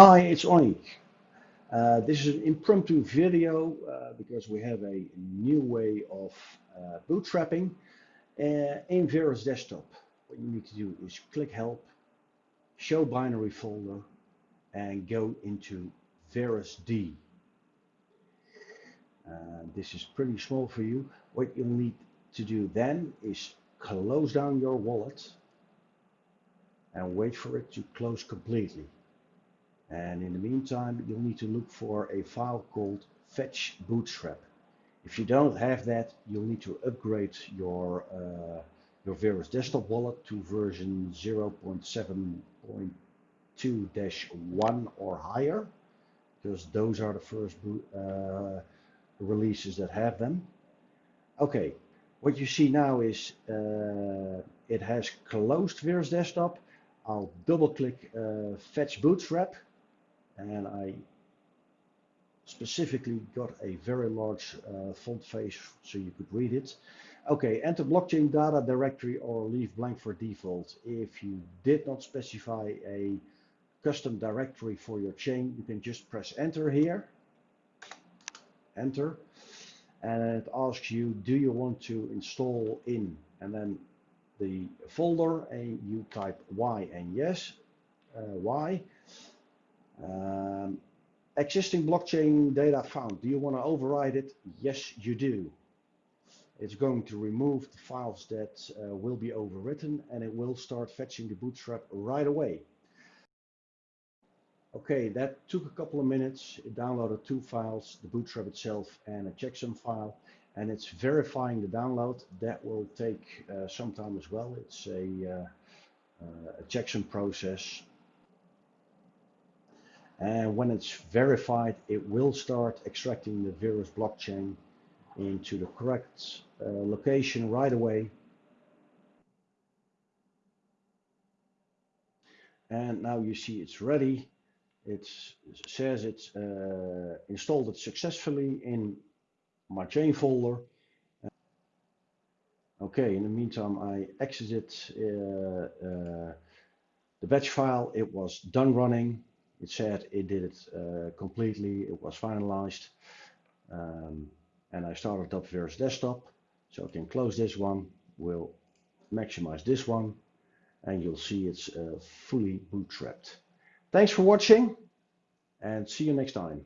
Hi, it's Oink. Uh, this is an impromptu video uh, because we have a new way of uh, bootstrapping uh, in Verus Desktop. What you need to do is click Help, Show Binary Folder, and go into Verus D. Uh, this is pretty small for you. What you'll need to do then is close down your wallet and wait for it to close completely. And in the meantime, you'll need to look for a file called fetch bootstrap. If you don't have that, you'll need to upgrade your uh, your Verus desktop wallet to version 0.7.2-1 or higher, because those are the first uh, releases that have them. Okay, what you see now is uh, it has closed Verus desktop. I'll double click uh, fetch bootstrap and I specifically got a very large uh, font face so you could read it. Okay, enter blockchain data directory or leave blank for default. If you did not specify a custom directory for your chain, you can just press enter here. Enter. And it asks you, do you want to install in? And then the folder and you type Y and yes, uh, Y. Um, existing blockchain data found. Do you want to override it? Yes, you do. It's going to remove the files that uh, will be overwritten and it will start fetching the bootstrap right away. Okay, that took a couple of minutes. It downloaded two files, the bootstrap itself and a checksum file, and it's verifying the download. That will take uh, some time as well. It's a, uh, uh a checksum process and when it's verified, it will start extracting the Verus blockchain into the correct uh, location right away. And now you see it's ready. it says it's uh, installed it successfully in my chain folder. Okay, in the meantime, I exited uh, uh, the batch file. It was done running. It said it did it uh, completely, it was finalized. Um, and I started up Verus Desktop. So I can close this one, we'll maximize this one, and you'll see it's uh, fully bootstrapped. Thanks for watching, and see you next time.